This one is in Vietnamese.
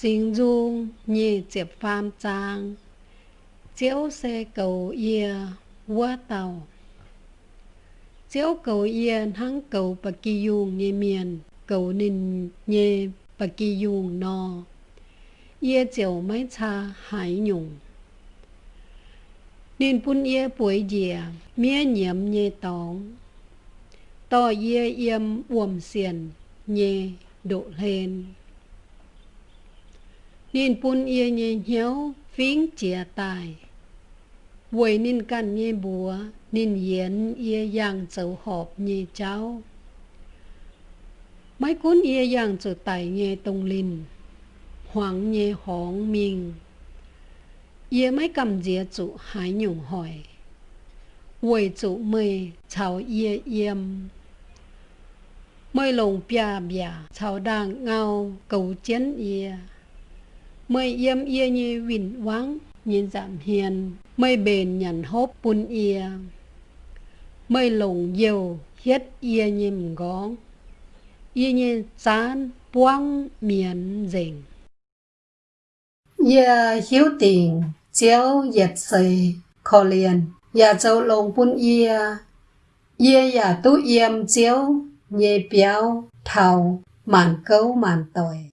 sinh dung nhị diệp phàm trang chiếu xe cầu ia vua tàu. Chiếu cầu ia hăng cầu bà kỳ dùng nhị miền, cầu ninh nhị bà kỳ dùng no ia chiều mấy cha hải nhung. Nên bún ia buổi dìa, mía nhiễm nhị tóng to ia yếm uổng xiền nhị độ lên nên bún ia nhị nhéo phím chia tài. Vậy nên căn nhé bùa, nên yến ia yang châu họp nhé cháu. Mấy cuốn ia yang châu tài nhé tông linh hoàng nhé hóng mình ia mấy cầm dĩa chủ hái nhung hỏi Vậy chủ mê cháu ia yếm mây lồng bia bia cháu đang ngao cầu chiến ia mây yếm yê như vịn vắng nhìn giảm hiền. Mây bền nhận hốp bún yê. Mây lồng dầu hết ia nhìm góng yê như chán buông miền rình yê hiếu tình chéo dệt xây khó liền, yà châu lồng bún yê. Yê yà tu yếm chéo, nhê béo thầu màn câu màn tội.